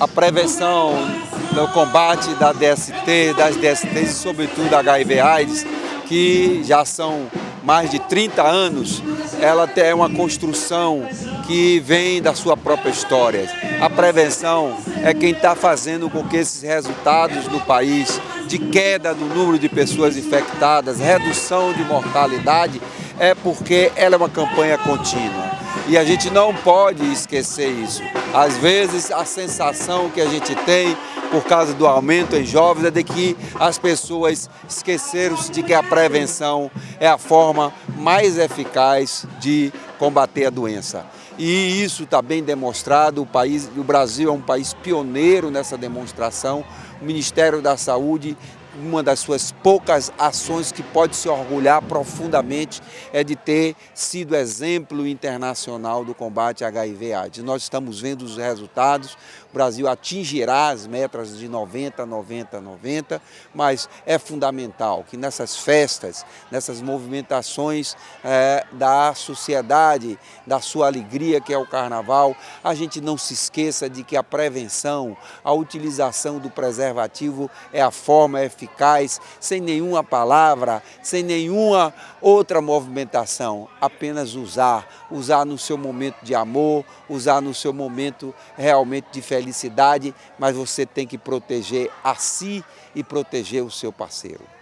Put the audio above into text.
a prevenção no combate da DST, das DSTs e sobretudo HIV AIDS, que já são mais de 30 anos, ela é uma construção que vem da sua própria história. A prevenção é quem está fazendo com que esses resultados no país de queda do número de pessoas infectadas, redução de mortalidade, é porque ela é uma campanha contínua. E a gente não pode esquecer isso. Às vezes a sensação que a gente tem por causa do aumento em jovens é de que as pessoas esqueceram-se de que a prevenção é a forma mais eficaz de combater a doença. E isso está bem demonstrado, o, país, o Brasil é um país pioneiro nessa demonstração, o Ministério da Saúde uma das suas poucas ações que pode se orgulhar profundamente é de ter sido exemplo internacional do combate HIV AIDS. Nós estamos vendo os resultados, o Brasil atingirá as metas de 90, 90, 90, mas é fundamental que nessas festas, nessas movimentações é, da sociedade, da sua alegria que é o Carnaval, a gente não se esqueça de que a prevenção, a utilização do preservativo é a forma eficaz, sem nenhuma palavra, sem nenhuma outra movimentação, apenas usar, usar no seu momento de amor, usar no seu momento realmente de felicidade, mas você tem que proteger a si e proteger o seu parceiro.